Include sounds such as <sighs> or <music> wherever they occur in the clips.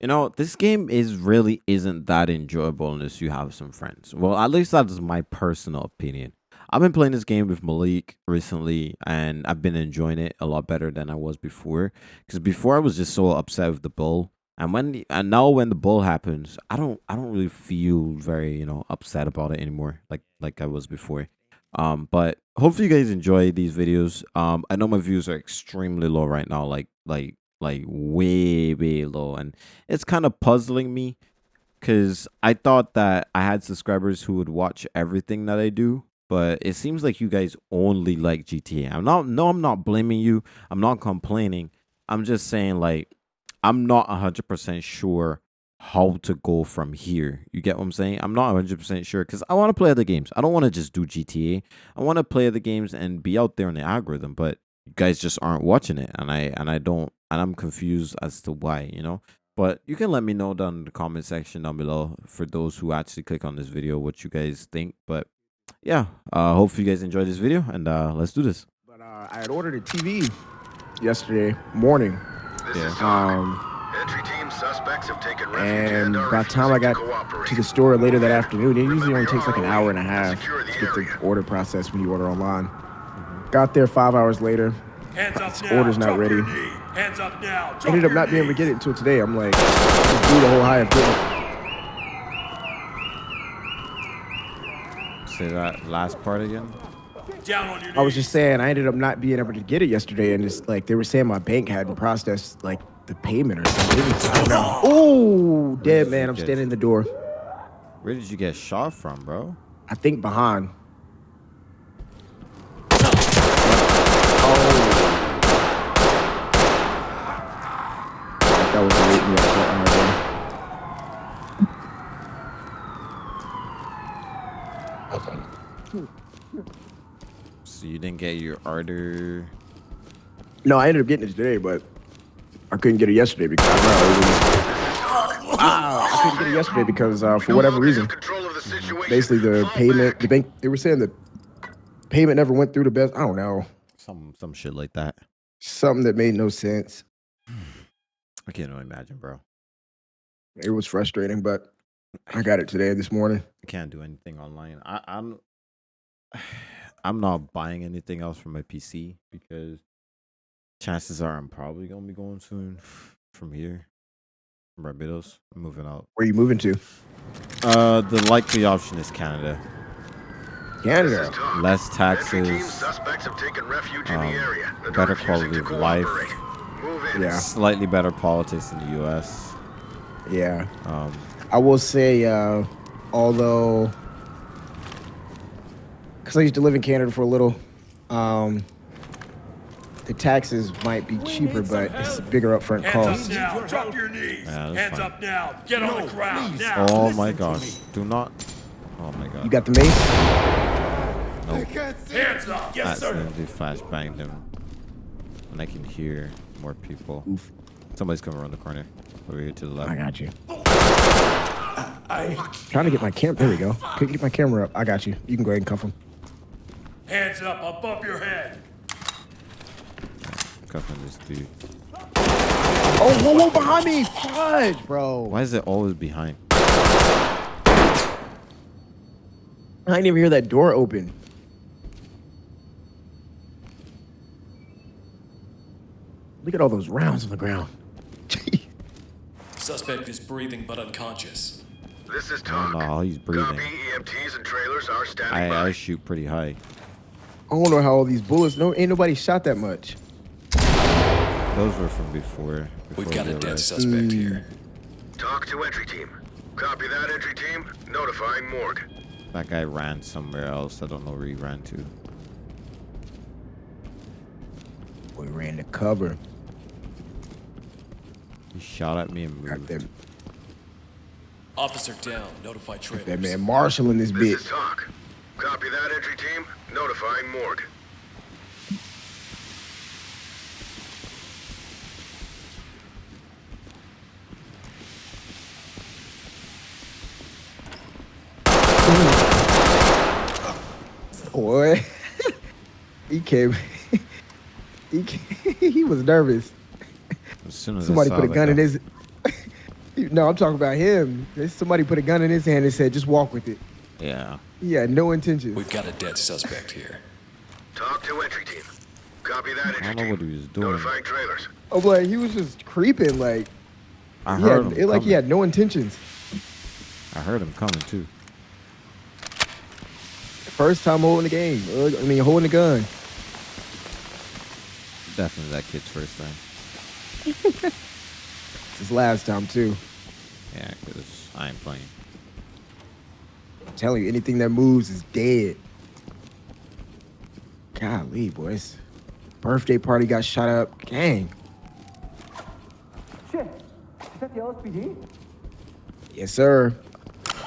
You know, this game is really isn't that enjoyable unless you have some friends. Well, at least that is my personal opinion. I've been playing this game with Malik recently, and I've been enjoying it a lot better than I was before. Because before I was just so upset with the bull, and when and now when the bull happens, I don't I don't really feel very you know upset about it anymore, like like I was before. Um, but hopefully you guys enjoy these videos. Um, I know my views are extremely low right now, like like like way way low, and it's kind of puzzling me because I thought that I had subscribers who would watch everything that I do, but it seems like you guys only like GTA. I'm not no, I'm not blaming you. I'm not complaining. I'm just saying like I'm not 100% sure how to go from here. You get what I'm saying? I'm not 100% sure because I want to play other games. I don't want to just do GTA. I want to play other games and be out there in the algorithm, but you guys just aren't watching it and I and I don't and I'm confused as to why, you know? But you can let me know down in the comment section down below for those who actually click on this video what you guys think. But yeah, uh hopefully you guys enjoyed this video and uh let's do this. But uh, I had ordered a TV yesterday morning. Yeah. Um, Entry team suspects have taken refuge and by the time I got to the store later that afternoon, it usually only takes like an hour and a half to get the area. order processed when you order online. Got there five hours later. Hands up now. order's not Drop ready. Hands up now. Drop Ended up your not being able to get it until today. I'm like, just do the whole high of getting. Say that last part again. Down on. I was just saying, I ended up not being able to get it yesterday, and it's like they were saying my bank hadn't processed like the payment or something. It I don't know. <gasps> Oh, dead man! I'm Okay. standing in the door. Where did you get shot from, bro? I think behind. Oh. That was the wake me up part right there. So you didn't get your order. No, I ended up getting it today, but I couldn't get it yesterday because I, don't know, it was- <laughs> Ah, I couldn't get it yesterday because uh, for whatever reason, control of the situation. basically the payment, the bank, they were saying the payment never went through the best. I don't know, Some some shit like that. something that made no sense. <sighs> I can't even imagine, bro. It was frustrating, but I got it today this morning. I can't do anything online. I, I'm <sighs> I'm not buying anything else from my PC because chances are I'm probably gonna be going soon <sighs> from here. From Barbados. I'm moving out. Where are you moving to? Uh the likely option is Canada. This is Canada. Less taxes, suspects have taken refuge in um, the area. and better quality of life. Move in. Yeah. slightly better politics in the US. Yeah. Um I will say, uh, although, because I used to live in Canada for a little, um, the taxes might be cheaper, but it's a bigger upfront Hands cost. up now. Drop your knees. Yeah, Hands fine. up now. Get on the ground now. Oh my gosh. Do not Oh my god. You got the mace? nope. Hands up. Yes, sir. accidentally flashbanged him. And I can hear more people. Oof. Somebody's coming around the corner. Over here to the left. I got you. I... Trying to get my camera. There we go. Couldn't get my camera up. I got you. You can go ahead and cuff him. Hands up above your head. Cuffing this dude. Oh, whoa, whoa, behind me! Fudge, bro. Why is it always behind? I didn't even hear that door open. Look at all those rounds on the ground. <laughs> Suspect is breathing but unconscious. This is I don't Talk. know how he's breathing. Copy. EMTs and trailers are standing I, by. I shoot pretty high. I don't know how all these bullets. No, ain't nobody shot that much. Those were from before. before We've got a dead arrived. suspect here. Hmm. Talk to entry team. Copy that entry team. Notifying morgue. That guy ran somewhere else. I don't know where he ran to. We ran to cover. He shot at me and Got moved. that, Officer down. Notify trailers. that man Marshall in this This bitch. Is Talk. Copy that entry team. Notifying morgue. Boy, <laughs> he came. <laughs> he came, <laughs> he was nervous. As soon as Somebody put a that gun in his. No, I'm talking about him. Somebody put a gun in his hand and said, "Just walk with it." Yeah. He had no intentions. We've got a dead suspect here. Talk to entry team. Copy that, entry I don't know team. what he was doing. Notifying trailers. I'm like, he was just creeping. Like, I he heard had, him. it like he had no intentions. I heard him coming too. First time holding the game. Uh, I mean, holding the gun. Definitely that kid's first time. <laughs> It's his last time too. Yeah, because I ain't playing. I'm telling you, anything that moves is dead. Golly, boys. Birthday party got shot up. Gang. Shit, is that the LSPD? Yes, sir.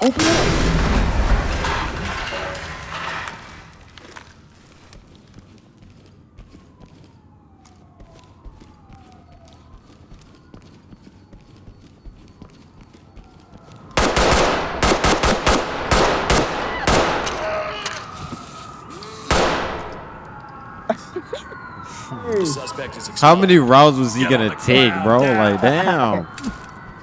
Open up. The suspect is How many rounds was he Get gonna take, bro? down. Like, damn.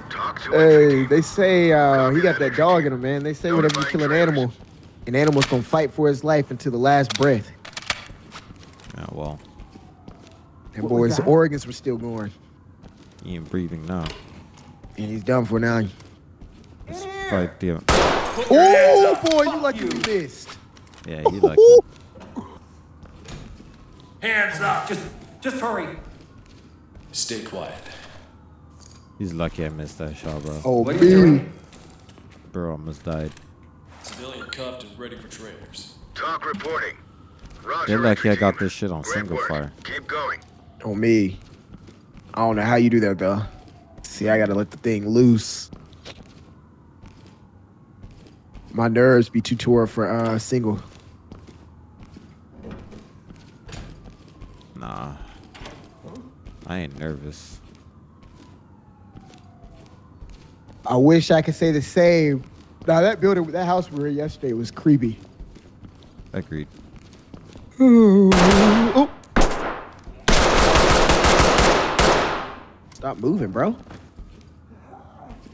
Talk to entry Hey, they say uh, he got that dog in him, man. They say whenever you kill an animal, an animal's gonna fight for his life until the last breath. Yeah, well, And What was boys, that? organs were still going, he ain't breathing now. and he's done for now. It's right there. Oh boy, you lucky you missed. Yeah, he lucky. Hands up! Just, just hurry. Stay quiet. He's lucky I missed that shot, bro. Oh What are you doing? Bro almost died. Civilian cuffed and ready for trailers. Talk reporting. Roger, They're lucky I got this shit on Great single work. fire. Keep going. On me. I don't know how you do that though. See, I gotta let the thing loose. My nerves be too tore for uh single. Nah. I ain't nervous. I wish I could say the same. Now that building, that house we were in yesterday was creepy. Agreed. Oh. Stop moving, bro.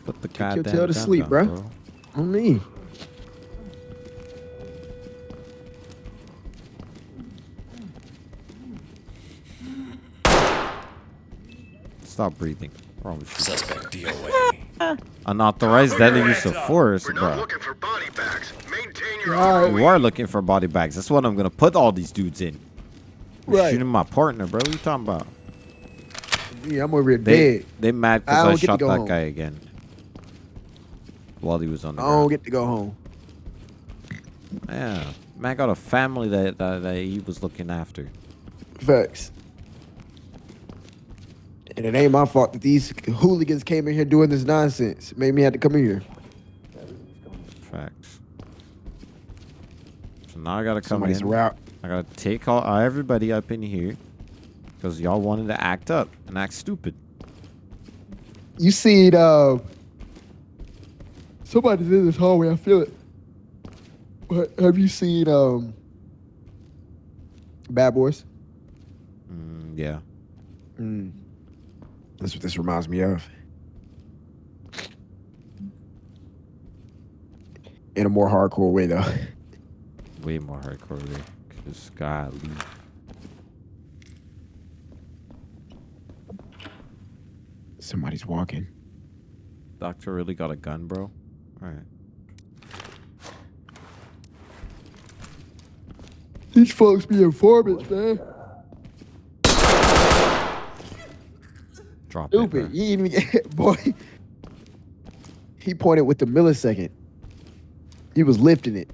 Put the your goddamn tail to gun sleep, down, bro. bro. On me. Stop breathing. What's wrong you? Suspect DOA. <laughs> Unauthorized deadly use of force, We're bro. looking for body bags. Maintain your All right. You are looking for body bags. That's what I'm gonna put all these dudes in. You're Right. Shooting my partner, bro. What you talking about? Yeah, I'm over here They dead. they mad because I, don't get to shot that home. guy again. While he was on the I don't get to go home. Yeah. Man got a family that, that, that he was looking after. Facts. And it ain't my fault that these hooligans came in here doing this nonsense. Made me have to come in here. Facts. So now I gotta come Somebody's in. around. I gotta take all everybody up in here. Because y'all wanted to act up and act stupid. You seen uh somebody's in this hallway, I feel it. But have you seen um Bad Boys? Mm, yeah. Mm. That's what this reminds me of. In a more hardcore way though. <laughs> Way more hardcore way. Cause golly. Somebody's walking. Doctor really got a gun, bro? Alright. These folks be informants, man. Drop it. Stupid. bro. He even <laughs> boy. He pointed with the millisecond. He was lifting it.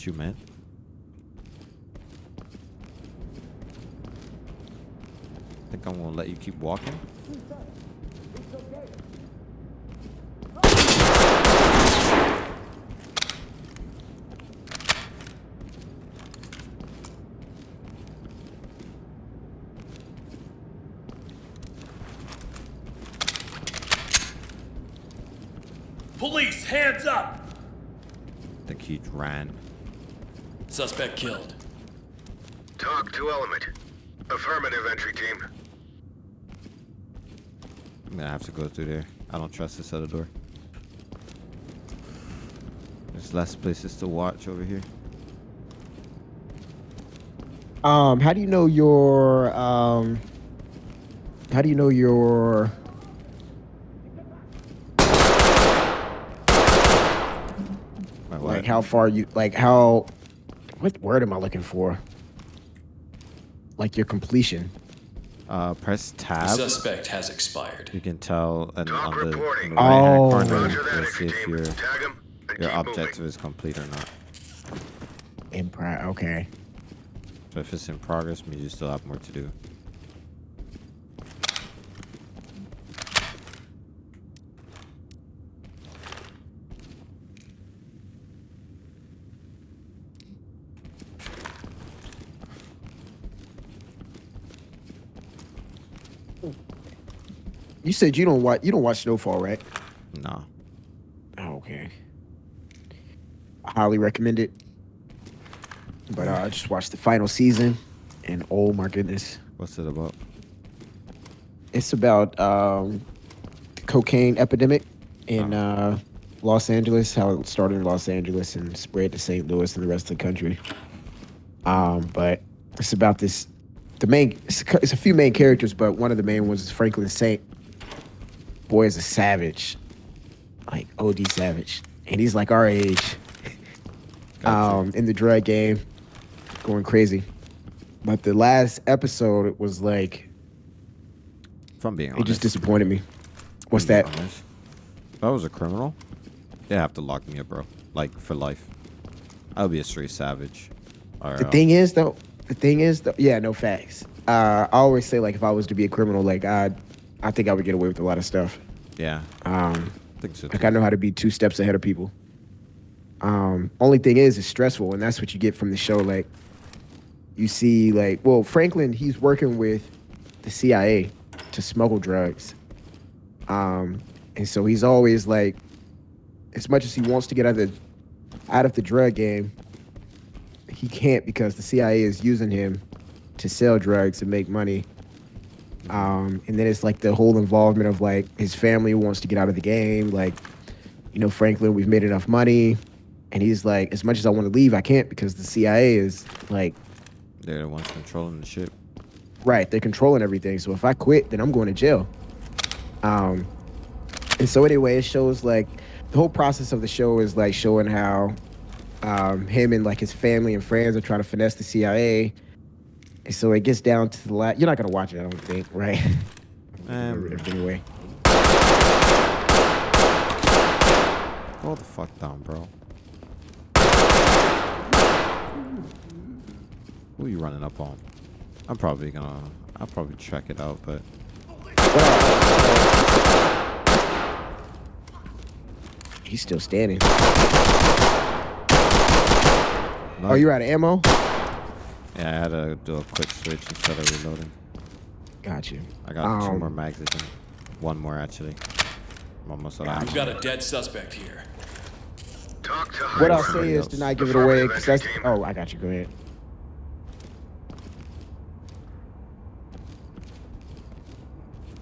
what you meant. I think I'm gonna let you keep walking. Police, hands up! I think he ran. Suspect killed. Talk to Element. Affirmative, entry team. I'm gonna have to go through there. I don't trust this other door. There's less places to watch over here. Um, how do you know your um? How do you know your? My Like how far you like how? What word am I looking for? Like your completion. Uh, press The tab. suspect has expired. You can tell and Talk on the, reporting. on the right-hand Oh. corner, Roger you'll see if your Tag him and your objective moving. is complete or not. In pri- okay. So if it's in progress, means you still have more to do. You said you don't watch you don't watch Snowfall, right? No. Oh, okay. I highly recommend it. But uh, I just watched the final season, and oh my goodness, What's it about? it's about um, the cocaine epidemic in uh, Los Angeles. How it started in Los Angeles and spread to St. Louis and the rest of the country. Um, but it's about this. The main it's a, it's a few main characters, but one of the main ones is Franklin Saint. Boy is a savage, like OD savage, and he's like our age. Gotcha. um, in the drug game, going crazy. But the last episode was like If I'm being it honest. just disappointed me. What's that? honest. If I was a criminal, they have to lock me up, bro. Like for life. I would be a straight savage. Or, The uh, thing is though, the thing is though, yeah, no facts. Uh, I always say like if I was to be a criminal, like I, I think I would get away with a lot of stuff. yeah, Um, I think so. like too. I know how to be two steps ahead of people. Um, only thing is, it's stressful, and that's what you get from the show. Like, you see, like, well, Franklin, he's working with the CIA to smuggle drugs. Um, and so he's always like, as much as he wants to get out of the out of the drug game, he can't because the CIA is using him to sell drugs and make money. Um, and then it's like the whole involvement of like his family wants to get out of the game. Like, you know, Franklin, we've made enough money. And he's like, as much as I want to leave, I can't because the CIA is like, They're the ones controlling the ship. right, they're controlling everything. So if I quit, then I'm going to jail. Um, and so anyway, it shows like the whole process of the show is like showing how um, him and like his family and friends are trying to finesse the CIA. So it gets down to the last. You're not gonna watch it, I don't think, right? Um, <laughs> anyway, Hold the fuck down, bro. Who are you running up on? I'm probably gonna. I'll probably check it out, but he's still standing. no, Oh, you're out of ammo? Yeah, I had to do a quick switch instead of reloading. Got you. I got two Um, more mags. I think. One more actually. I'm almost out. We've got a dead suspect here. Talk to What I'll say is, else. do not give it away. 'cause that's. Oh, I got you. Go ahead.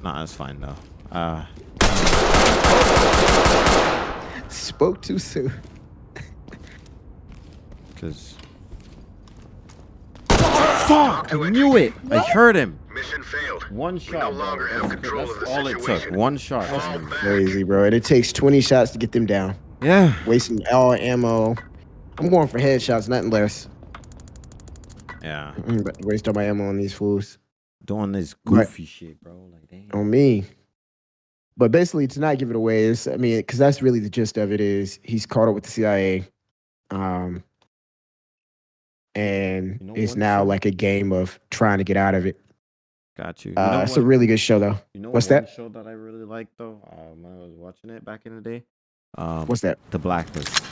Nah, that's fine though. Uh, Spoke too soon. <laughs> <laughs> cause. Fuck! I knew it. I heard him. Mission failed. One We shot. no longer have That's- control that's of the all it took. One shot. Fall back. Crazy, bro. And it takes 20 shots to get them down. Yeah. Wasting all ammo. I'm going for headshots, nothing less. Yeah. I'm about to waste all my ammo on these fools. Doing this Right. goofy shit, bro. Like, damn. On me. But basically, to not give it away is, I mean, because that's really the gist of it is he's caught up with the CIA. Um, and You know it's what, now too? like a game of trying to get out of it. Got you. you Uh, know it's a really good show, though. You know what's one that? show that I really liked though? Uh, when I was watching it back in the day. Um, What's that? The Blacklist.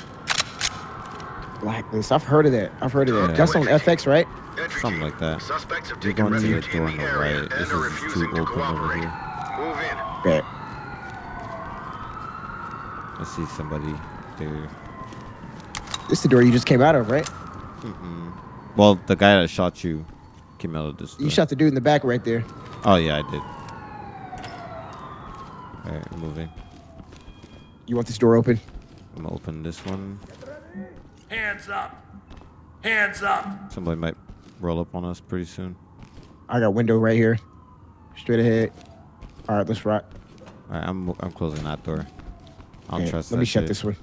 Blacklist. I've heard of that. I've heard of that. Yeah. That's on FX, right? Something like that. Suspects have You're taken going to the refuge door in on the the area right. and This are is too refusing to open over here. Move in. Bet. I see somebody there. This is the door you just came out of, right? Mm-hmm. Well, the guy that shot you came out of this. You shot the dude in the back right there. Oh yeah, I did. All right, moving. You want this door open? I'm gonna open this one. Hands up! Hands up! Somebody might roll up on us pretty soon. I got window right here. Straight ahead. All right, let's rock. All right, I'm I'm closing that door. I don't Okay, trust. Let that me shut shit. this one.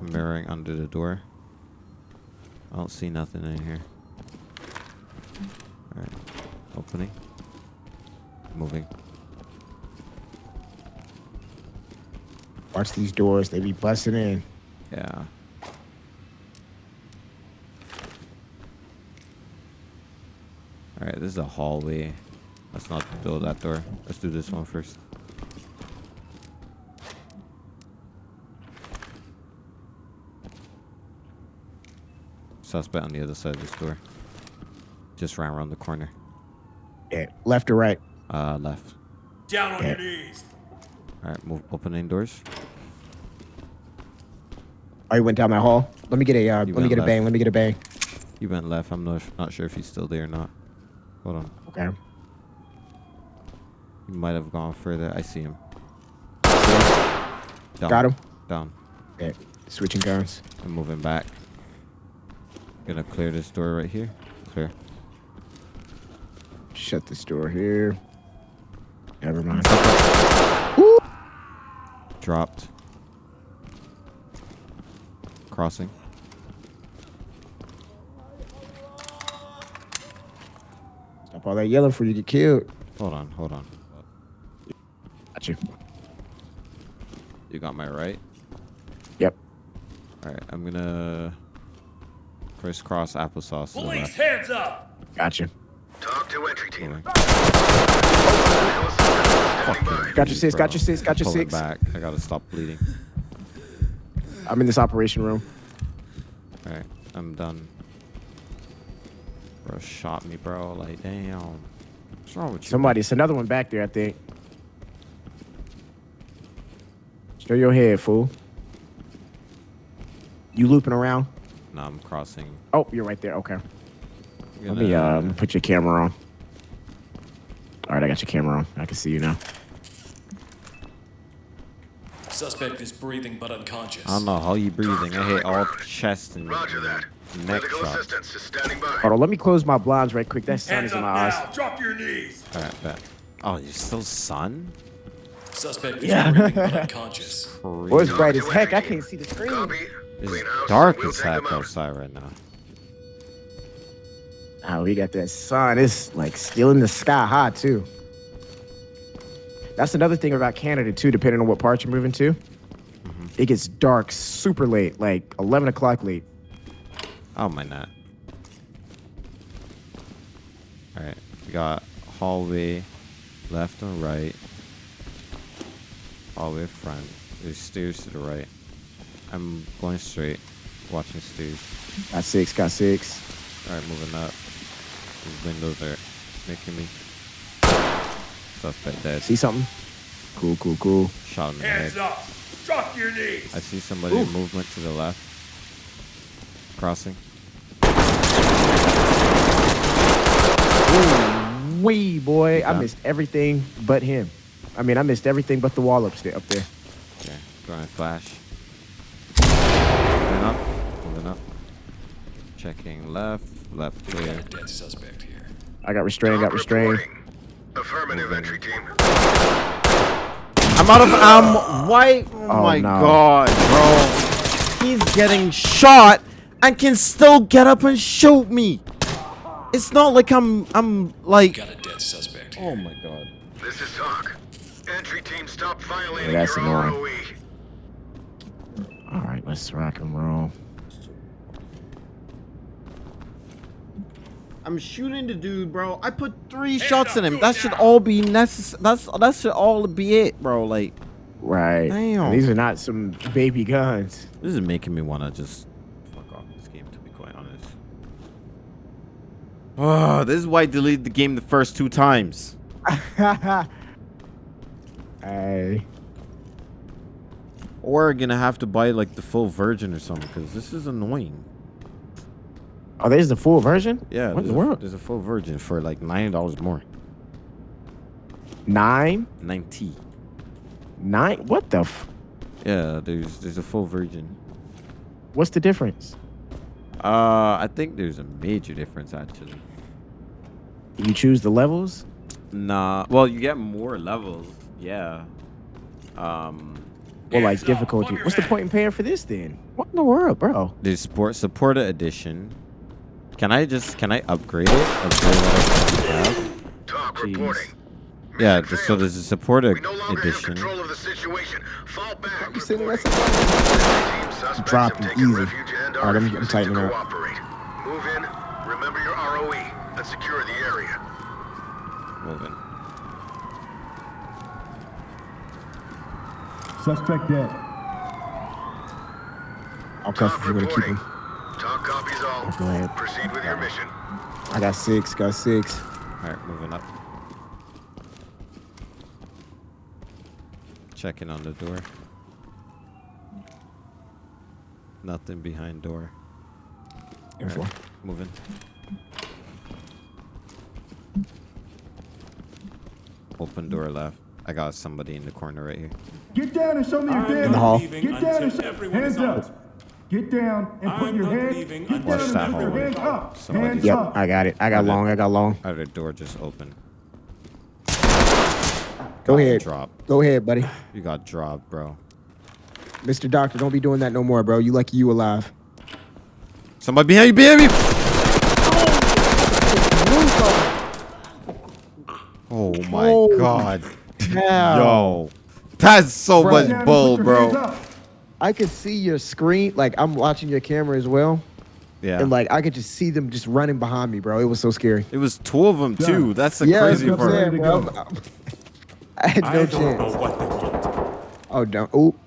Mirroring under the door. I don't see nothing in here. All right, opening. Moving. Watch these doors. They be busting in. Yeah. All right, this is a hallway. Let's not build that door. Let's do this one first. Suspect on the other side of this door. Just ran around the corner. Yeah, left or right? Uh, left. Down on Yeah. your knees! All right, move. Opening doors. Oh, you went down that hall. Let me get a. Uh, let me went get a bang. Let me get a bang. You went left. I'm not not sure if he's still there or not. Hold on. Okay. He might have gone further. I see him. Down. Got him. Down. Yeah. Switching guns. I'm moving back. Gonna clear this door right here. Clear. Shut this door here. Never mind. Dropped. Crossing. Stop all that yelling before you get killed. Hold on, hold on. Got you. You got my right. Yep. Alright, I'm gonna crisscross applesauce Police, left. hands up! Got you. Talk to entry team. Moving. Got your six. Got your six. Got your Pull it six. back. I gotta stop bleeding. I'm in this operation room. Alright, I'm done. Bro shot me, bro. Like, damn. What's wrong with you? Somebody. It's another one back there. I think. Show your head, fool. You looping around? Nah, I'm crossing. Oh, you're right there. Okay. Let Gonna- me um put your camera on. All right, I got your camera on. I can see you now. Suspect is breathing but unconscious. I don't know how you breathing. I hit all chest and Roger that. neck Medical shots. assistance is standing by. Hold on, let me close my blinds right quick. That sun Hands is in up my eyes. now! Drop your knees! Alright, bet. Oh, you're still sun? Suspect is Yeah. breathing but <laughs> unconscious. Boy, it's bright as heck. I can't see the screen. Copy. It's dark We'll as heck outside right now. Oh, we got that sun. It's like still in the sky high too. That's another thing about Canada too. Depending on what part you're moving to, mm-hmm. it gets dark super late, like 11 o'clock late. Oh my not. Alright, we got hallway, left and right. Hallway front. There's stairs to the right. I'm going straight, watching stairs. Got six. Got six. Alright, moving up. These windows are making me suspect dead. See something? Cool, cool, cool. Shot him in the Hands head. up! Drop your knees! I see somebody in movement to the left. Crossing. Wee boy, I missed everything but him. I mean, I missed everything but the wall up there. Up there. Okay, throwing flash. Moving up, moving up. Checking left, left clear. a dead suspect here. I got restrained. Got restrained. Affirmative entry team. I'm out of ammo. Why? Oh, Oh, my no. god, bro. He's getting shot and can still get up and shoot me. It's not like I'm, I'm We like. got a dead suspect oh here. Oh my god. This is talk. Entry team, stop violating that's your annoying. ROE. All right, let's rock and roll. I'm shooting the dude, bro. I put three Hands shots up, in him. do it That should now. all be necessary. That's that should all be it, bro. Like Right. Damn. These are not some baby guns. this is making me wanna just fuck off this game. To be quite honest. Oh, this is why I deleted the game the first two times. <laughs> hey. Or gonna have to buy like the full version or something because this is annoying. Oh, there's the full version. Yeah, What in the a, world? there's a full version for like ninety dollars more. Nine, Ninety. nine. What the? F- Yeah, there's there's a full version. What's the difference? Uh, I think there's a major difference actually. You choose the levels. Nah, well, you get more levels. Yeah. Um, Or like Hands difficulty. What's the point in paying for this then? What in the world, bro? there's support supporter edition. Can I just can I upgrade it? Upgrade what I have? Talk Jeez. reporting. Yeah, Mission th- so failed. there's a supporter We no longer have edition. control of the situation. Fall back. You sending reporting. us Team suspects Drop have it, taken easy. refuge and All are right, I'm- I'm tightening up. cooperate. Move in. Remember your ROE and secure the area. Moving. Suspect dead. I'll cuff Talk if you want to keep him. Talk copies all. Go ahead. Proceed with your mission. I got six. Got six. All right, moving up. Checking on the door. Nothing behind door. And four. Moving. Open door left. I got somebody in the corner right here. Get down and show me your I'm In the hall. Get down and show hands up. out. Get down and put I'm your not head. Get until down and that put your hallway. hands up. Somebody- Hands Yep, up. I got it. I got long. I got long. Other door just open. Go ahead. Drop. Go ahead, buddy. You got dropped, bro. Mr. Doctor, don't be doing that no more, bro. You lucky you alive. Somebody behind you, behind oh. you! Oh my Holy god. Hell. Yo. That's so Bro. much Get down and bull, put your hands bro. I could see your screen. Like I'm watching your camera as well, Yeah. and like I could just see them just running behind me, bro. It was so scary. it was two of them too. Done. That's the yeah, crazy that's part. saying, Ready to bro. <laughs> I had no I don't chance. know what they want. Oh, don't. Oop.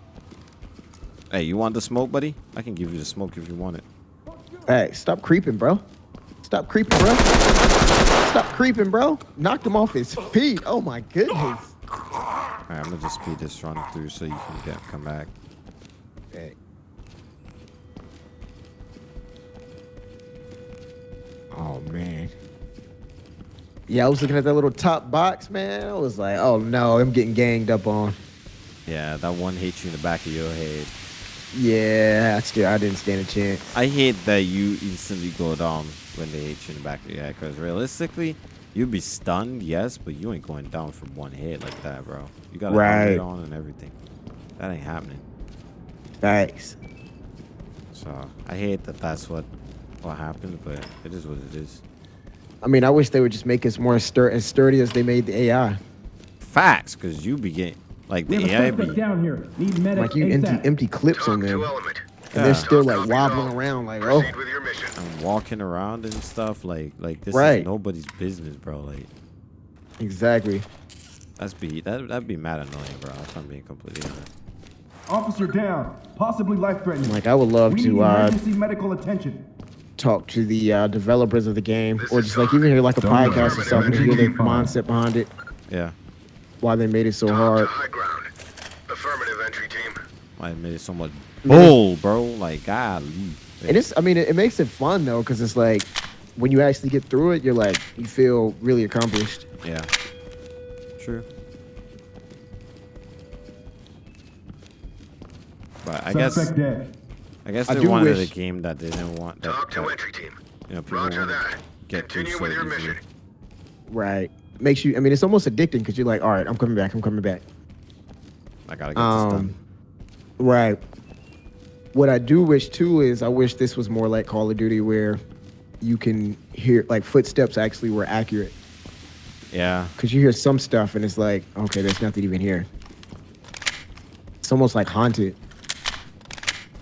Hey, you want the smoke, buddy? I can give you the smoke if you want it. Hey, stop creeping, bro. Stop creeping, bro. Stop creeping, bro. Knocked him off his feet. Oh my goodness. Alright, I'm gonna just speed this run through so you can get come back. Hey. Oh man. Yeah, I was looking at that little top box, man. I was like, oh no, I'm getting ganged up on. Yeah, that one hits you in the back of your head. Yeah, I still I didn't stand a chance. I hate that you instantly go down when they hit you in the back of your head. Because realistically, you'd be stunned, yes, but you ain't going down from one hit like that, bro. You got a Right. helmet on and everything. That ain't happening. Thanks. So I hate that that's what what happened, but it is what it is. I mean, I wish they would just make us more stur- as sturdy as they made the AI. Facts, because you be getting like the have AI be down here. Need medic Like you empty ASAP. empty clips on Talk them, to and they're still like wobbling around, like oh. Proceed with your mission. and walking around and stuff like like this Right. is nobody's business, bro. Like Exactly. that's be that that'd be mad annoying, bro. If I'm being completely honest. Officer down. Possibly life-threatening. Like I would love we to need uh, emergency medical attention. talk to the uh, developers of the game, This or just like even hear like a Don't podcast or something, to hear the mindset behind it, Yeah, why they made it so Talk hard. high ground. Affirmative entry team. I made it so much bull, bro. Like golly. And it's, I mean, it, it makes it fun though, because it's like when you actually get through it, you're like, you feel really accomplished. Yeah. True. But I guess dead. I guess they do wanted wish- a game that they didn't want that, Talk to that, entry team. you know people Roger that. get through Continue so with your easily. mission. Right. Makes you, I mean, it's almost addicting because you're like, all right, I'm coming back, I'm coming back. I gotta get this Um, done. Right. What I do wish too is I wish this was more like Call of Duty where you can hear like footsteps actually were accurate. Yeah. Because you hear some stuff and it's like, okay, there's nothing even here. It's almost like haunted.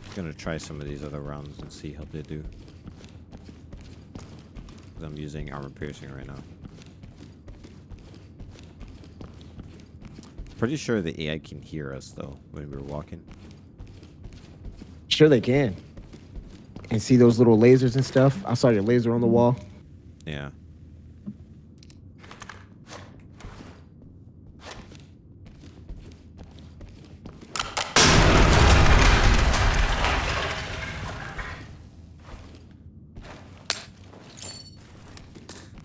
I'm Gonna try some of these other rounds and see how they do. 'Cause I'm using armor piercing right now. Pretty sure the AI can hear us though when we're walking. Sure they can. And see those little lasers and stuff? I saw your laser on the wall. Yeah.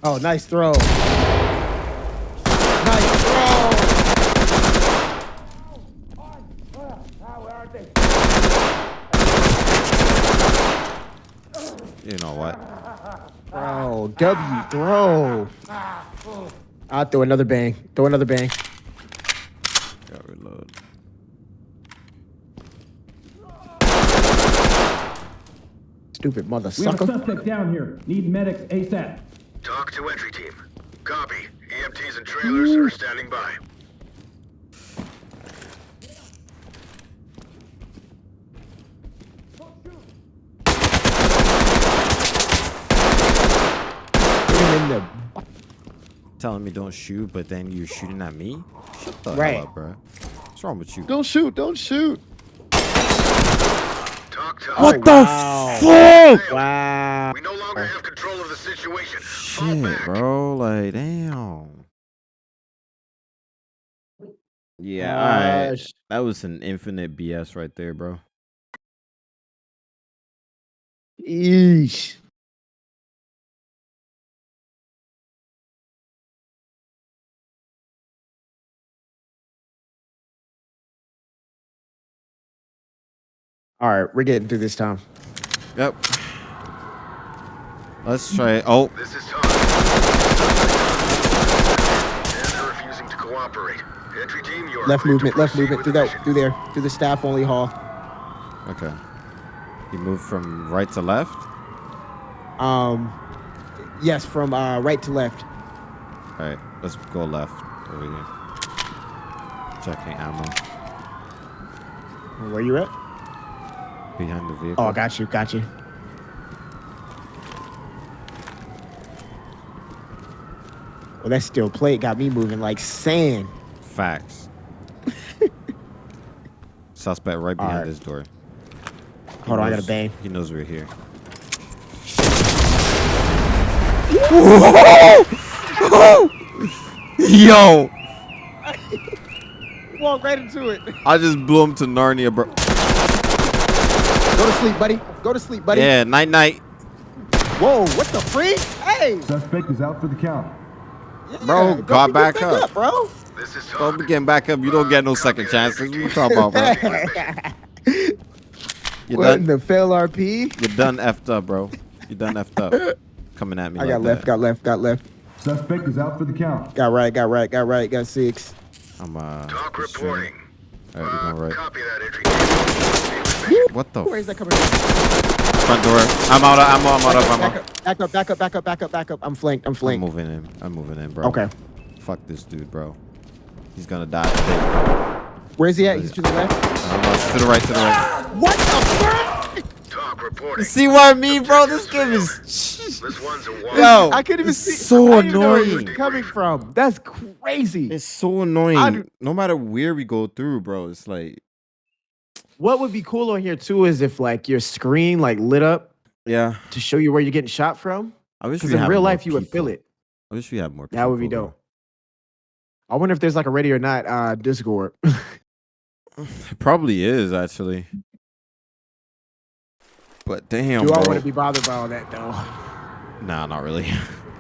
Oh, nice throw. W throw. I'll throw another bang. Throw another bang. Got reload. Stupid mother sucker. We have a suspect down here. Need medics ASAP. Talk to entry team. Copy. EMTs and trailers are standing by. Put him in the Telling me don't shoot, but then you're shooting at me? Shut the Right. hell up, bro. What's wrong with you? Don't shoot. Don't shoot. Talk What us. the fuck? Wow. We no longer have control of the situation. Shit, bro. Like, damn. Yeah, ah, alright. Gosh. That was an infinite BS right there, bro. Eesh. All right, we're getting through this time. Yep. Let's try. Oh, This is Tom. And they're refusing to cooperate. Entry team, you are Left movement, left movement through the that, through there, through the staff only hall. okay. You move from right to left. Um, yes, from uh, right to left. All right, let's go left over here. Checking ammo Where you at? Behind the vehicle. Oh, got you, got you. Well, that steel plate got me moving like sand. Facts. <laughs> Suspect right behind Alright. this door. He Hold on, I gotta knows- bang. He knows we're here. <laughs> Yo, <laughs> Walk right into it. I just blew him to Narnia, bro. Go to sleep, buddy. Go to sleep, buddy. Yeah, night night. Whoa, what the freak? Hey, Suspect is out for the count. Bro, got pick back your thing up. bro. This is Bro, Tom. we getting back up. You don't get no second chances. What you talking about, bro? <laughs> You What in done? the fail RP? You're done effed up, bro. You're done effed up. Coming at me I like got left, that. got left, got left. Suspect is out for the count. Got right, got right, got right, got six. I'm uh. Talk reporting. All right, Uh, right. Copy that, entry team. Proceed with mission. What the Where is that coming from? front door? I'm out of ammo. I'm out of Back ammo. up, back up, back up, back up, back up, back up. I'm flanked, I'm flanked. I'm flanked. moving in. I'm moving in, bro. Okay. Fuck this dude, bro. He's gonna die. today. Where's he at? He's to the left. I. To the right. To the right. Ah! What the fuck? Talk reporting. See what I mean, bro? This game is. This one's. Yo, I couldn't even it's see. so I didn't know where he annoying. coming from. That's crazy. It's so annoying. I do- no matter where we go through, bro, it's like, What would be cool on here too is if like your screen like lit up yeah. to show you where you're getting shot from. I wish we in had real more life you would feel it. I wish we had more. That would be people, dope. I wonder if there's like a ready or not uh Discord. <laughs> It probably is actually. But damn, Do I bro. want to be bothered by all that though? <laughs> Nah, not really.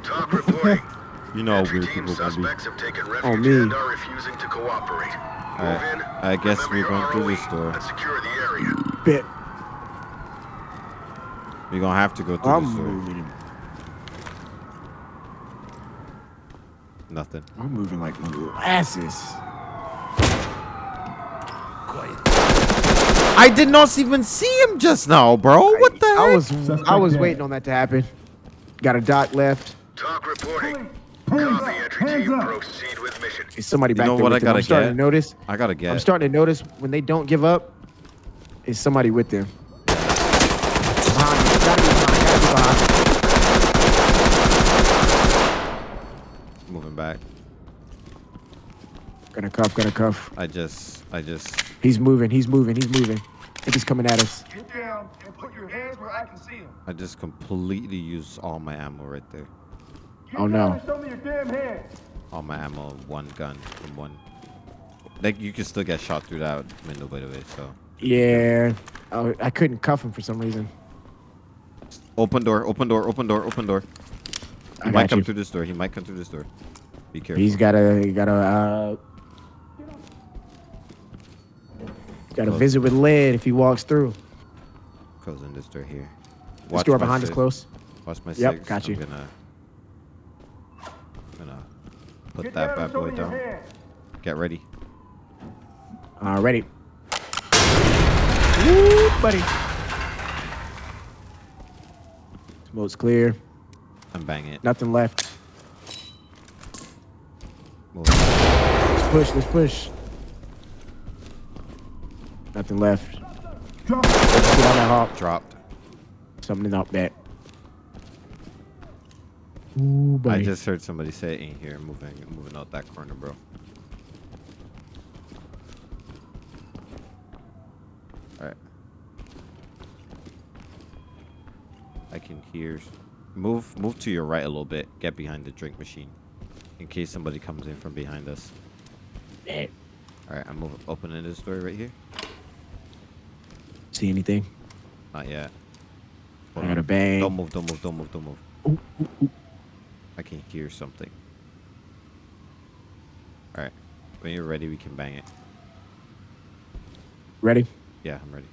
Talk reporting. <laughs> you know how Entry weird people gonna be. suspects have taken Oh, refuge me. and are refusing to cooperate. Move Alright. I guess remember we're going through ROE, this door. The area. Bit. We're gonna have to go through I'm this door. moving. Nothing. I'm moving like molasses. I did not even see him just now, bro. What the heck? I was Suspect I was dead. waiting on that to happen. Got a dot left. Talk reporting. Hands Copy, up! entry Hands up! Proceed with mission. Is somebody You back know there what with I them? I'm gotta starting get? to notice. I gotta get. I'm starting to notice when they don't give up, is somebody with them. Behind you. Gotta be behind. Gotta be behind. moving back. Gonna cuff. Gonna cuff. I just, I just. He's moving. He's moving. He's moving. I think he's coming at us. Get down and put your hands where I can see them. I just completely used all my ammo right there. Get Oh, no. and show me your damn hands. All my ammo, one gun from one. Like you can still get shot through that window, by the way. So Yeah. Oh, I couldn't cuff him for some reason. open door, open door, open door, open door. I He might come you. through this door. He might come through this door. Be careful. He's got a he got a uh, got a visit with lead if he walks through. Closing this door here. This Watch door behind us six. close. Watch my Yep, six. got you. I'm gonna, gonna put Get that bad boy down. hands. Get ready. Uh, ready. Woo, buddy. Smoke's clear. I'm banging it. Nothing left. Move. Let's push. Let's push. Nothing left. Drop. Let's get on that hop. Dropped. Something out back. Ooh, I just heard somebody say it in here. Moving, moving out that corner, bro. All right. I can hear. Move, move to your right a little bit. Get behind the drink machine, in case somebody comes in from behind us. Eh, All right, I'm move, opening this door right here. See anything? Not yet. I Hold got a bang. Don't move, don't move, don't move, don't move. Ooh, ooh, ooh. I can hear something. All right, when you're ready, we can bang it. Ready? Yeah, I'm ready.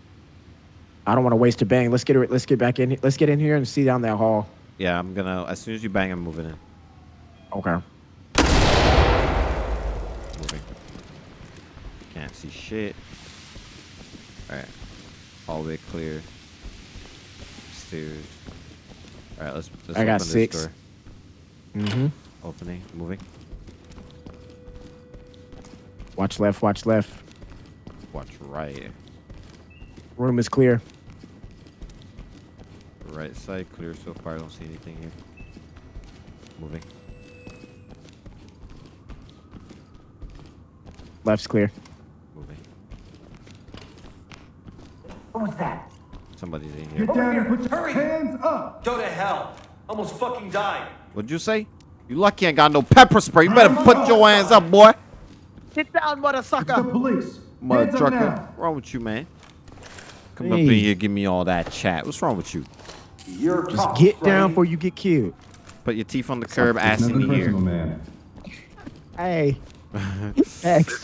I don't want to waste a bang. Let's get it. Let's get back in. Let's get in here and see down that hall. Yeah, I'm gonna. As soon as you bang, I'm moving in. Okay. Moving. Can't see shit. All right, hallway clear. Stairs. All right, let's. let's I got six. This door. Mm-hmm. Opening, moving. Watch left. Watch left. Watch right. Room is clear. Right side clear so far. I don't see anything here. Moving. Left's clear. Moving. What was that? Somebody's in here. Get down and here. put your Hurry. hands up. Go to hell. Almost fucking died. What'd you say? You lucky I ain't got no pepper spray. You better put your hands up, boy. Get down, mother It's the police. Mother Hands trucker. What's wrong with you, man? Come up in here, give me all that chat. What's wrong with you? You're Just tough, get down before you get killed. Put your teeth on the curb, ass in Nothing the ear. man. Hey. <laughs>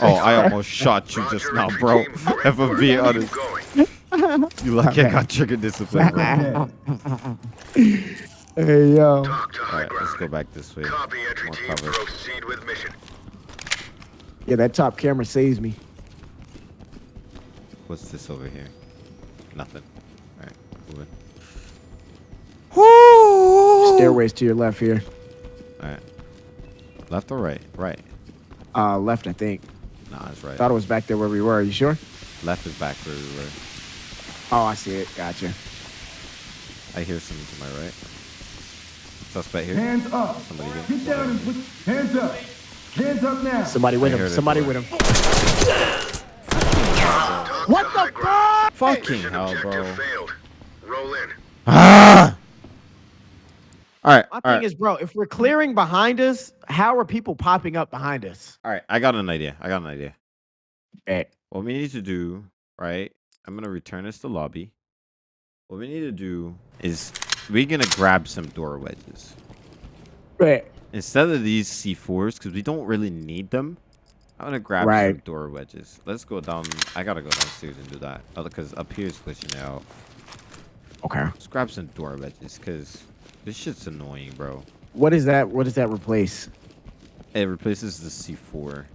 Oh, I almost shot you just now, bro. team. If I'm being honest, going. you lucky I got trigger discipline, bro. <laughs> Dead. Hey yo. Talk Alright, let's go back this way. Copy entry team. Proceed with mission. Yeah, that top camera saves me. What's this over here? Nothing. Alright, moving. Whoo! Stairways to your left here. Alright. Left or right? Right. Uh, left, I think. Nah, it's right. Thought it was back there where we were. Are you sure? Left is back where we were. Oh, I see it. Gotcha. I hear something to my right. Suspect here. Hands up. Somebody get- Get down and put hands up. Hands up now. Somebody with I him. Somebody with him. What the fuck? Fucking Mission hell, bro. failed. Roll in. Ah! Alright, My alright. thing is, bro, if we're clearing behind us, how are people popping up behind us? Alright, I got an idea. I got an idea. Eh, What we need to do, right? I'm gonna return this to lobby. What we need to do is we're gonna grab some door wedges. eh. Instead of these C4s, because we don't really need them, I'm gonna grab some door wedges. Let's go down. I gotta go downstairs and do that. Because up here is glitching out. Okay. Let's grab some door wedges, because this shit's annoying, bro. What is that? What does that replace? It replaces the C4.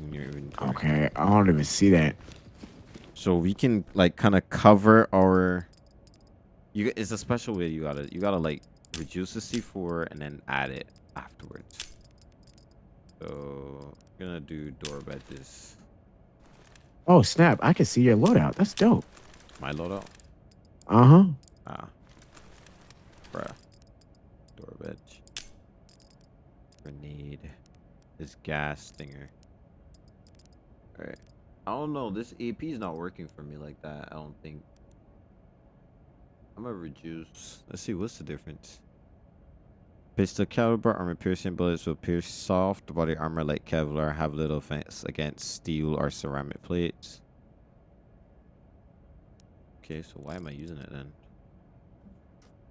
in your. Okay, I don't even see that. So we can like kind of cover our. You it's a special way you gotta you gotta like reduce the C4 and then add it afterwards. So I'm gonna do door. Oh snap! I can see your loadout. That's dope. My loadout. Uh huh. Ah. Bruh. Door wedge. Grenade. This gas stinger. Alright. I don't know. This AP is not working for me like that. I don't think. I'm gonna reduce. Let's see. What's the difference? Pistol caliber armor piercing bullets will pierce soft body armor like Kevlar. Have little offense against steel or ceramic plates. Okay, so why am I using it then?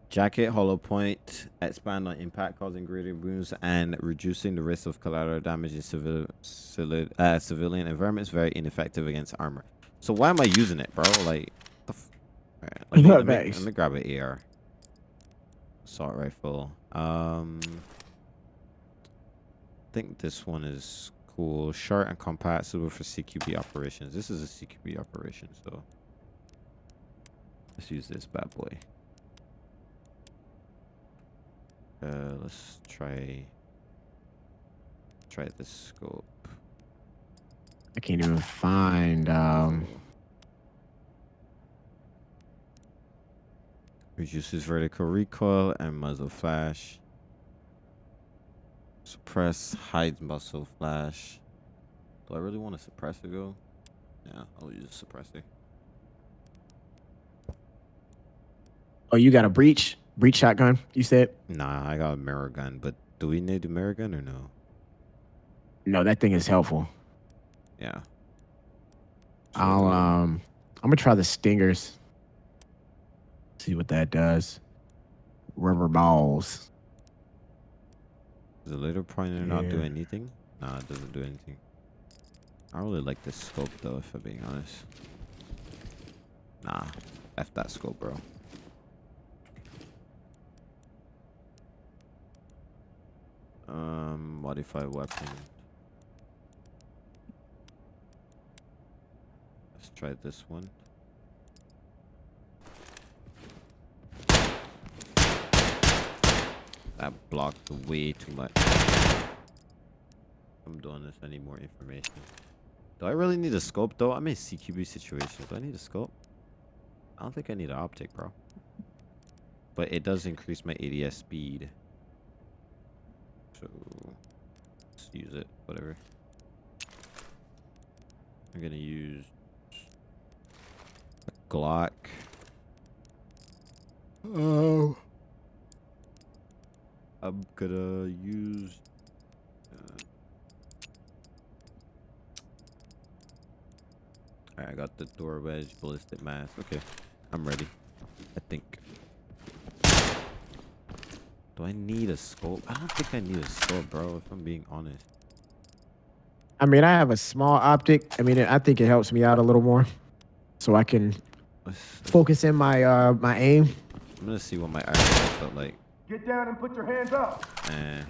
Jacket, hollow point, expand on impact, causing greater wounds and reducing the risk of collateral damage in civil, civil, uh, civilian environments. Very ineffective against armor. So why am I using it, bro? Like, Alright, let, me, <laughs> let, me, let me grab an AR. Assault rifle. Um, I think this one is cool. Short and compact, suitable for CQB operations. This is a CQB operation, so let's use this bad boy. Uh, let's try try this scope. I can't even find. Um, Reduces vertical recoil and muzzle flash. Suppress hides muzzle flash. Do I really want a suppressor though? Yeah, I'll use a suppressor. oh, you got a breach? Breach shotgun? You said? Nah, I got a mirror gun, but do we need a mirror gun or no? No, that thing is helpful. Yeah. I'll um, I'm gonna try the stingers. See what that does. Rubber balls. Does the laser pointer not do anything? Nah, it doesn't do anything. I really like this scope though, if I'm being honest. Nah, F that scope, bro. Um, modify weapon. Let's try this one. That blocked way too much. I'm doing this. I need more information. Do I really need a scope though? I'm in CQB situation. Do I need a scope? I don't think I need an optic, bro. But it does increase my ADS speed. So let's use it. Whatever. I'm gonna use a Glock. Oh. I'm gonna use. Uh, Alright, I got the door wedge ballistic mask. Okay, I'm ready. I think. Do I need a scope? I don't think I need a scope, bro. If I'm being honest. I mean, I have a small optic. I mean, I think it helps me out a little more, so I can focus in my uh my aim. I'm gonna see what my eyes look like. Get down and put your hands up. Eh.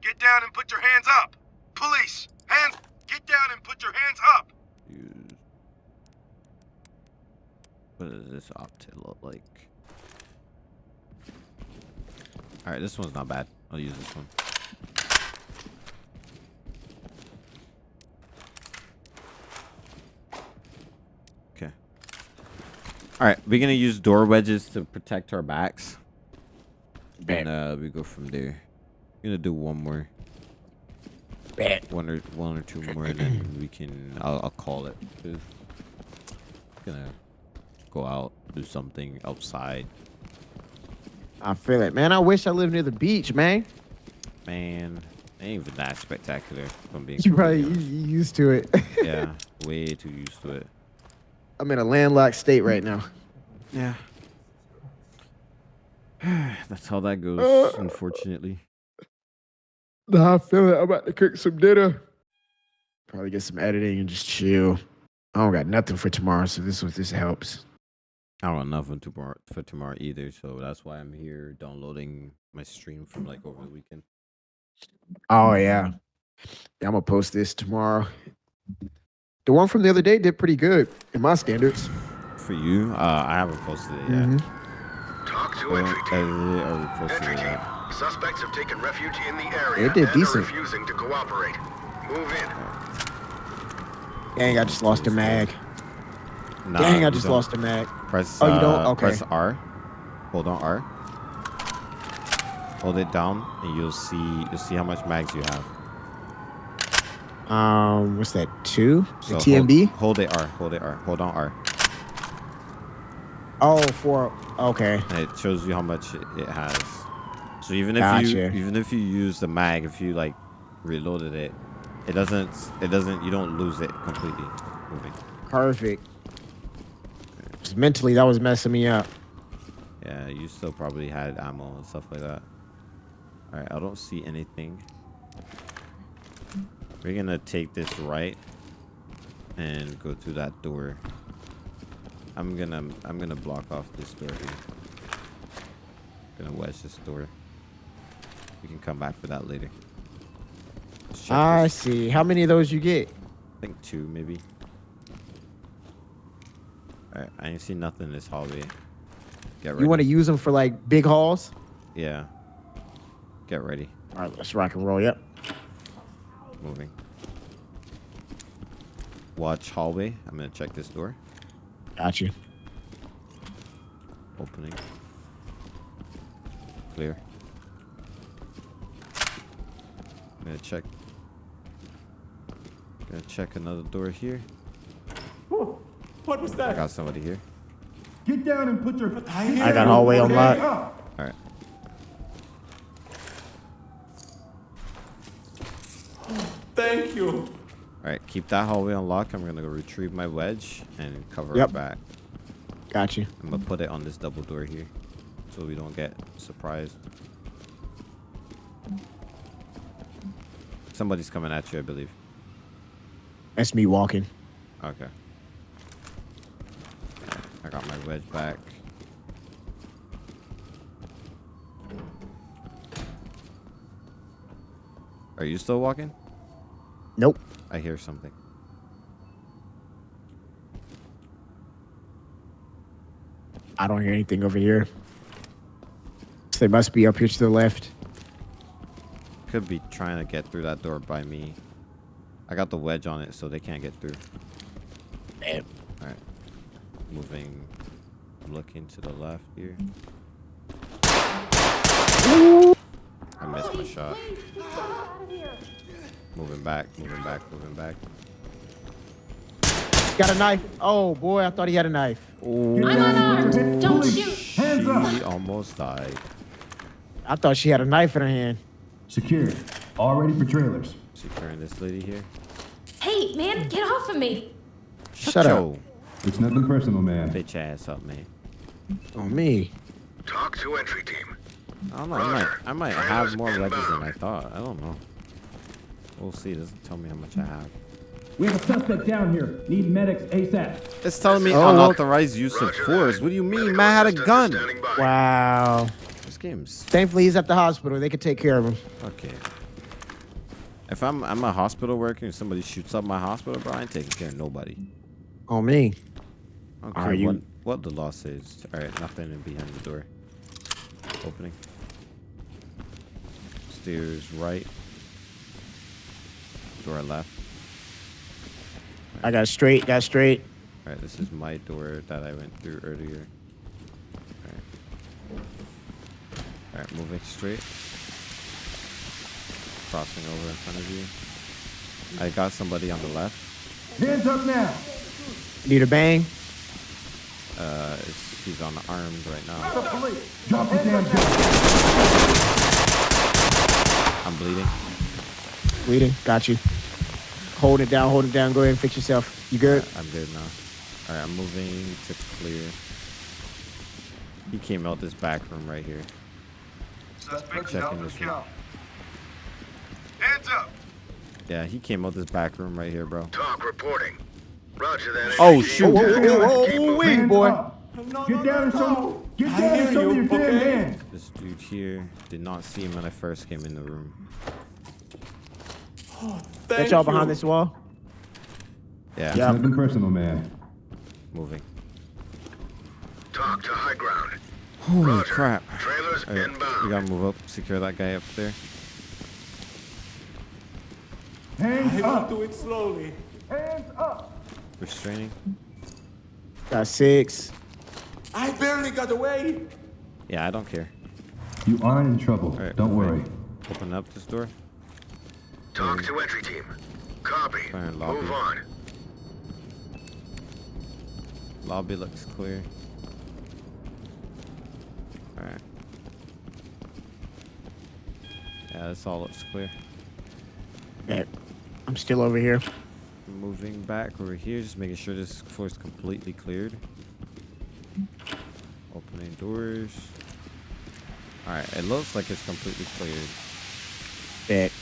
Get down and put your hands up. Police, hands. Get down and put your hands up. use. What does this optic look like? Alright, this one's not bad. I'll use this one. Okay. Alright, we're gonna use door wedges to protect our backs. Bet. And uh we go from there. We gonna do one more. Bet. One or one or two <clears throat> more and then we can I'll, I'll call it. 'cause gonna go out, do something outside. I feel it, man. I wish I lived near the beach, man. Man, ain't even that spectacular. If I'm being You probably you, used to it. <laughs> yeah, way too used to it. I'm in a landlocked state right now. Yeah. <sighs> That's how that goes, uh. unfortunately. Nah, I feel it. I'm about to cook some dinner. Probably get some editing and just chill. I don't got nothing for tomorrow, so this was this helps. I don't have nothing tomorrow for tomorrow either, so that's why I'm here downloading my stream from like over the weekend. Oh yeah. Yeah, I'm gonna post this tomorrow. The one from the other day did pretty good in my standards. For you, uh, I haven't posted it yet. Mhm. TOC to I entry team. edit posted Entry team. Suspects have taken refuge in the area It did and decent. are refusing to cooperate. Move in. Dang, I just lost a mag. Nah, Dang, I just don't. lost a mag. Press. Oh, you don't? uh, Okay. Press R. Hold on R. Hold it down, and you'll see you'll see how much mags you have. Um, what's that? Two? So the TMB? Hold, hold it R. Hold it R. Hold on R. Oh, four. Okay. And it shows you how much it, has. So even if you even if you use the mag, if you like reloaded it, it doesn't it doesn't you don't lose it completely moving. Perfect. Just mentally, that was messing me up. Yeah, you still probably had ammo and stuff like that. Alright, I don't see anything. We're gonna take this right and go through that door. I'm gonna I'm gonna block off this door here. Gonna wedge this door. We can come back for that later. I this. see. How many of those you get? I think two maybe. Alright, I ain't see nothing in this hallway. Get ready. You want to use them for like big hauls? Yeah. Get ready. All right, let's rock and roll. Yep. Moving. Watch hallway. I'm gonna check this door. Got you. Opening. Clear. I'm gonna check. Gonna check another door here. What was that? I that? got somebody here. Get down and put your I got hallway hands unlocked. up. Alright. Thank you. Alright, keep that hallway unlocked. I'm gonna go retrieve my wedge and cover Yep. it back. Got you. I'm gonna put it on this double door here. So we don't get surprised. Somebody's coming at you, I believe. That's me walking. Okay. I got my wedge back. Are you still walking? Nope. I hear something. I don't hear anything over here. So they must be up here to the left. Could be trying to get through that door by me. I got the wedge on it so they can't get through. Damn. Alright. Moving. Looking to the left here. I missed my shot. Moving back, moving back, moving back. Got a knife. Oh boy, I thought he had a knife. Get I'm down and put your unarmed. Don't shoot. Hands up. She almost died. I thought she had a knife in her hand. Secure. All ready for trailers. Securing this lady here. Hey, man, get off of me. Shut up. Yo, It's nothing personal, man. Bitch ass up, man. Oh me. TOC to entry team. I don't know. I might, I might have more wedges than I thought. I don't know. We'll see. It doesn't tell me how much I have. We have a suspect down here. Need medics ASAP. It's telling me Oh, well- unauthorized use of force. What do you mean? Medical Man had a gun. Wow. This game's Thankfully, he's at the hospital. They could take care of him. okay. If I'm I'm a hospital worker and somebody shoots up my hospital, bro, I ain't taking care of nobody. Oh me. I don't Are you- what, what the law says. All right, nothing in behind the door. Opening. Stairs right. Door left. I got straight. Got straight. All right, this is my door that I went through earlier. All right. All right, moving straight. Crossing over in front of you. I got somebody on the left. Hands up now. Need a bang. Uh, he's on the arms right now. Drop the damn gun. I'm bleeding. Bleeding. Got you. Hold it down. Hold it down. Go ahead and fix yourself. You good? I'm good now. All right, I'm moving to clear. He came out this back room right here. Suspect Checking this room. Hands up. Yeah, he came out this back room right here, bro. TOC reporting. Roger that. Oh, shoot. team. Whoa, whoa, whoa, Keep whoa, wait. Boy. up. Get down and show. Get down and hear show you, your damn hands. This dude here did not see him when I first came in the room. Thank Got y'all behind this wall. Yeah, Yeah. Nothing personal, man. moving. TOC to high ground. Holy Roger. crap. Trailers All right, inbound. we gotta move up, secure that guy up there. Hands I will up. do it slowly. Hands up. Restraining. Got six. I barely got away. Yeah, I don't care. You aren't in trouble. All right, Don't worry. Open up this door. TOC hmm. to entry team. Copy. Fire lobby. Move on. Lobby looks clear. Alright. Yeah, this all looks clear. Yeah. I'm still over here. Moving back over here, just making sure this floor is completely cleared. Opening doors. All right, it looks like it's completely cleared. Bet.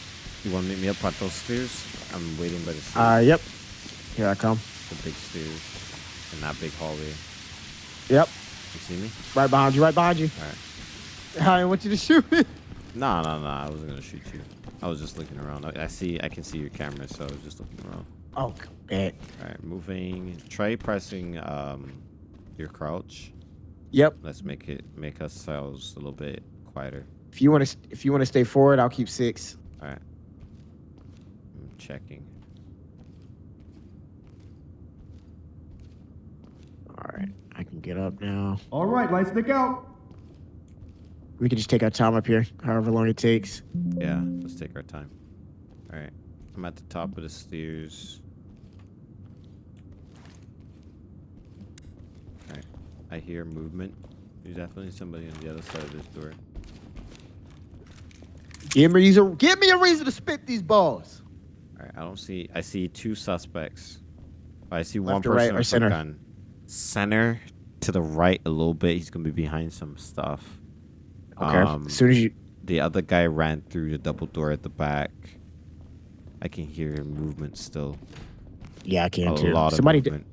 You want to meet me up at those stairs? I'm waiting by the stairs. Uh, yep. Here I come. the big stairs in that big hallway. Yep. You see me? Right behind you. Right behind you. All right. I want you to shoot me. No, no, no. I wasn't gonna shoot you. I was just looking around. I, I see. I can see your camera, so I was just looking around. Oh, bet. All right, moving. Try pressing um your crouch. Yep. Let's make it make ourselves a little bit quieter. If you want to, if you want to stay forward, I'll keep six. All right. I'm checking. All right. I can get up now. All right, lights stick out. We can just take our time up here, however long it takes. Yeah, let's take our time. All right. I'm at the top of the stairs. All right. I hear movement. There's definitely somebody on the other side of this door. Give me a give me a reason to spit these balls. All right. I don't see. I see two suspects. I see one Left or right person or with center? a gun. Center to the right a little bit. He's gonna be behind some stuff. Okay. Um, as soon as you, The other guy ran through the double door at the back. I can hear movement still. yeah, I can too. lot Somebody, of did, movement.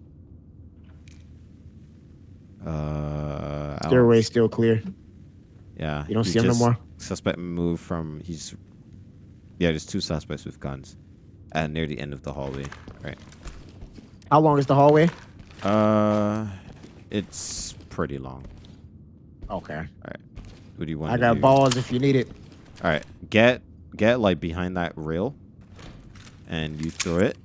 Uh, stairway still clear. Yeah. You don't see him no more? Suspect moved from. He's. Yeah, there's two suspects with guns, and near the end of the hallway. Right. How long is the hallway? Uh, it's pretty long. Okay. All right. What do you want? I got do? balls if you need it. All right, get get like behind that rail, and you throw it,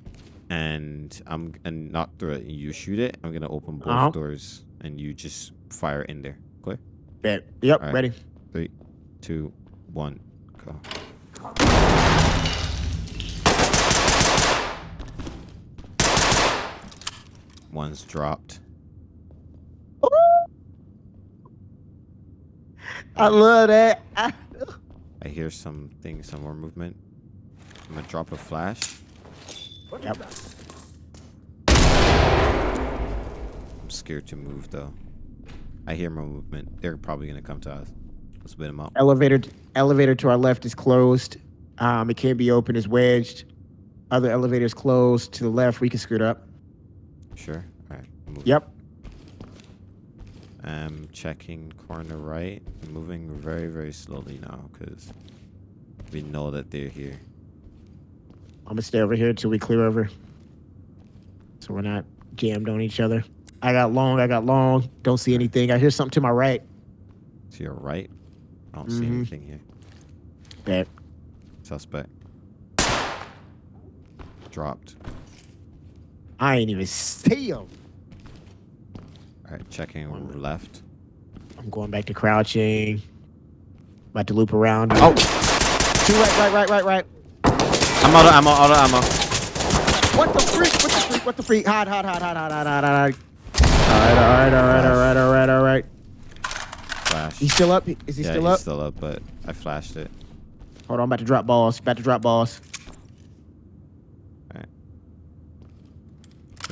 and I'm and not throw it. You shoot it. I'm gonna open both Uh-huh. doors, and you just fire in there. Clear? Bet. Yep. All right. Ready. Three, two, one, go. One's dropped. I love that. I, hear something, some more movement. I'm gonna drop a flash. yep. I'm scared to move though. I hear more movement. They're probably gonna come to us. Let's bid them up. Elevator. Elevator to our left is closed. Um, it can't be open. It's wedged. Other elevators closed to the left. We can scoot up. Sure. All right. Yep. I'm checking corner right. Moving very, very slowly now because we know that they're here. I'm gonna stay over here until we clear over, so we're not jammed on each other. I got long. I got long. Don't see anything. I hear something to my right. To your right. I don't see Mhm. anything here. Bet. Suspect. Dropped. I ain't even see him. All right. Checking One. left. I'm going back to crouching. About to loop around. Oh, two right, right, right, right, right. I'm out of ammo. Out of ammo. What the freak? What the freak? What the freak? Hide, hide, hide, hide, hide, hide, hide, hide. All right, all right, all right, all right, all right, all right. Flash. He's still up? Is he yeah, still he's still up, but I flashed it. Hold on, I'm about to drop balls. About to drop balls.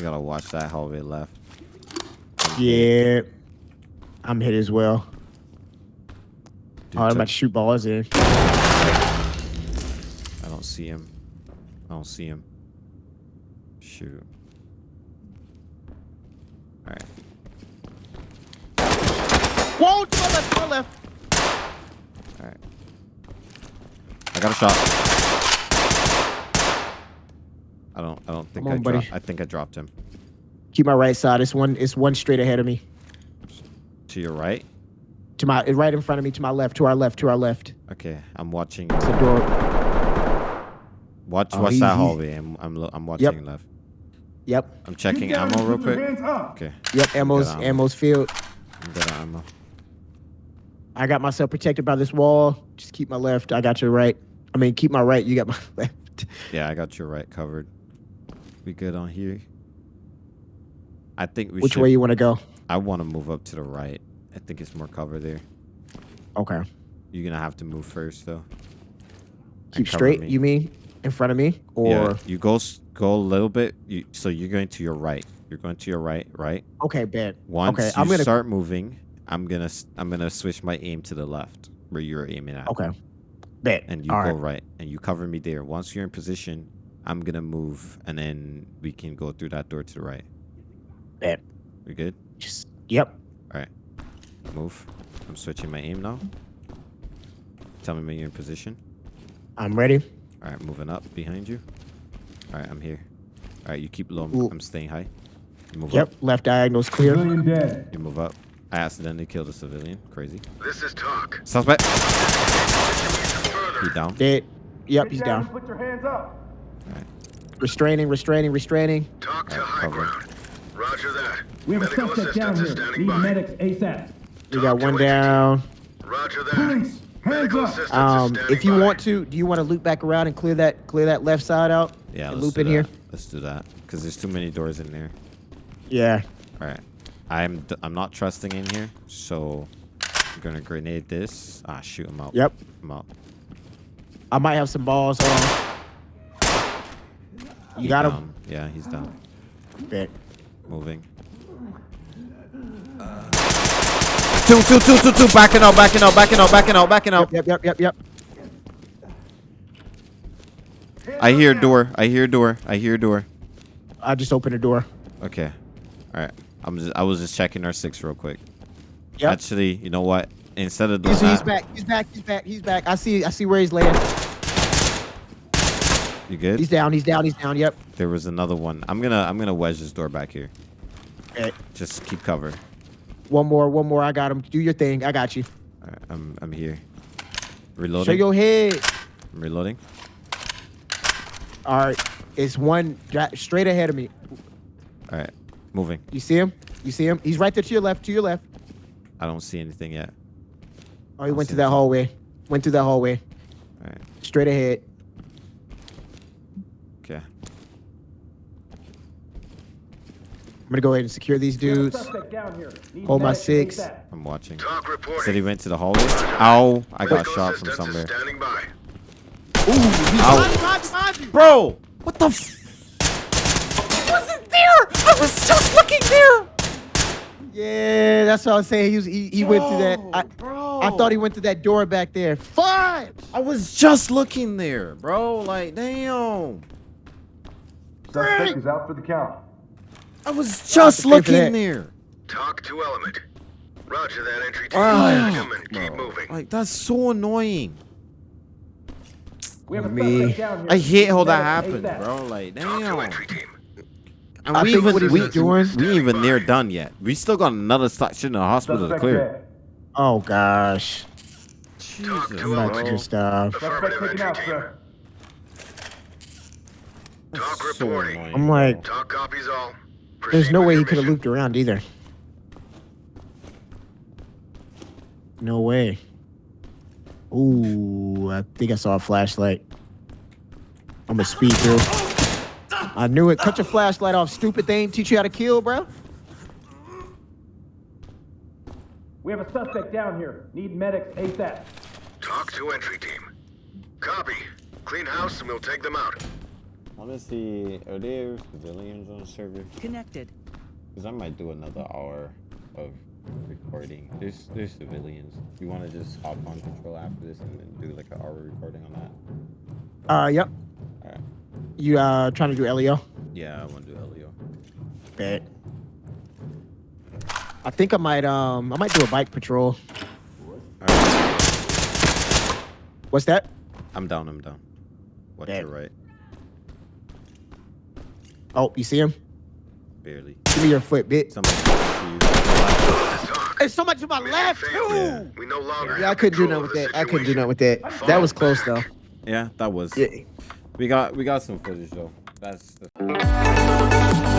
We gotta watch that hallway left. Yeah. I'm hit as well. Dude, Oh, I'm about to shoot balls in. I don't see him. I don't see him. Shoot. Alright. Whoa, to my left, to my left. Alright. I got a shot. I don't I don't think Come I on, buddy. dropped I think I dropped him. Keep my right side. It's one. It's one straight ahead of me. To your right? To my right in front of me. To my left. To our left. To our left. Okay, I'm watching It's the door. watch Oh, watch he- that he- hallway. I'm I'm I'm watching left. Yep. I'm checking ammo real quick. Okay. Yep. Ammo's ammo. ammo's filled. I'm good ammo. I got myself protected by this wall. Just keep my left. I got your right. I mean, keep my right. You got my <laughs> left. Yeah, I got your right covered. We good on here? I think we Which should way you want to go? I want to move up to the right. I think it's more cover there. Okay. You're gonna have to move first though. Keep straight. me. You mean in front of me, or yeah, you go go a little bit. You, so you're going to your right. You're going to your right, right? okay, bad. Once okay, you I'm gonna. start moving, I'm gonna s- I'm gonna switch my aim to the left where you're aiming at. Okay. Bet. And you All go right. right. and you cover me there. Once you're in position, I'm gonna move and then we can go through that door to the right. Bet. We good? Just. Yep. All right. Move. I'm switching my aim now. Tell me when you're in position. I'm ready. All right, moving up behind you. All right, I'm here. All right, you keep low. Ooh. I'm staying high. You move Yep. up. Left diagonal's clear. Civilian dead. You move up. I accidentally killed a civilian. Crazy. This is TOC. Suspect. Further. He down. Dead. Yep. Get He's and down. Put your hands up. Restraining. Restraining. Restraining. TOC to Alright, high cover. ground. Roger that. We have a Medical suspect down assistance is here. standing Need by. medics ASAP. We TOC got one entry down. Roger that. Police, hands Medical up. Um, if you by. want to, do you want to loop back around and clear that clear that left side out? Yeah, and let's loop do in here. Let's do that because there's too many doors in there. Yeah. All right. I'm d- I'm not trusting in here, so I'm gonna grenade this. Ah, shoot him out. Yep. I'm out. I might have some balls on. You He got him. down. Yeah, he's down. Bet. Moving. Two, two, two, two, two. Backing out, backing out, backing out, backing out, backing out. Yep. Yep. Yep. Yep. I hear door. I hear door. I hear door. I just opened the door. Okay. All right. I'm just. I was just checking our six real quick. Yep. Actually, you know what? Instead of doing He's, he's back. He's back. He's back. He's back. I see. I see where he's laying. You good? He's down. He's down. He's down. Yep. There was another one. I'm gonna. I'm gonna wedge this door back here. Just keep cover. One more. One more. I got him. Do your thing. I got you. All right, I'm. I'm here. Reloading. Show your head. I'm reloading. All right. It's one straight ahead of me. All right. Moving. You see him? You see him? He's right there to your left. To your left. I don't see anything yet. Oh, he went to that him. hallway. Went through that hallway. All right. Straight ahead. Okay. I'm gonna go ahead and secure these We have a dudes. suspect down here. Need Hold my six. I'm watching. Talk. Said he went to the hallway. Ow! I got shot from somewhere. Standing. Ooh, he's Ow. behind you, behind you, behind you. Bro, what the? F- wasn't there. I was just looking there. Yeah, that's what I was saying. He was, he, he went through that. I, bro. I thought he went to that door back there. Fine. I was just looking there, bro. Like, damn. Suspect is out for the count. I was just pay looking there. TOC to element. Roger that entry team. Manage 'em and keep moving. Like, that's so annoying. We have a oh, Me. down here. I hate how that happened, ASAP. bro. Like, TOC to damn. entry team. And I we think even what he we, doing- we ain't even near done yet. We still got another section in the hospital to clear. Oh gosh. Jesus, TOC to I'm about to element. bro. just. Suspect Affirmative taken entry out, team. sir. TOC So reporting. annoying, I'm like, TOC copies all. There's no way your he could have looped around either. No way. Ooh, I think I saw a flashlight. I'm gonna speed through. I knew it. Cut your flashlight off, stupid thing. Teach you how to kill, bro. We have a suspect down here. Need medics ASAP. TOC to entry team. Copy. Clean house and we'll take them out. Honestly, are there civilians on the server? Connected. Because I might do another hour of recording. There's there's civilians. You want to just hop on control after this and then do like an hour recording on that? Uh, yep. All right. You uh trying to do LEO? Yeah, I want to do LEO. Bet. I think I might um I might do a bike patrol. All right. What's that? I'm down. I'm down. Watch Bet. your right. Oh, you see him? Barely. Give me your foot, bitch. Somebody. Talk. There's so much to my Mission left failed. too. We no longer Yeah, I couldn't do control nothing with of that. I couldn't do situation. nothing with that. That Fall was close though. Yeah, that was. Yeah. We got we got some footage though. That's the.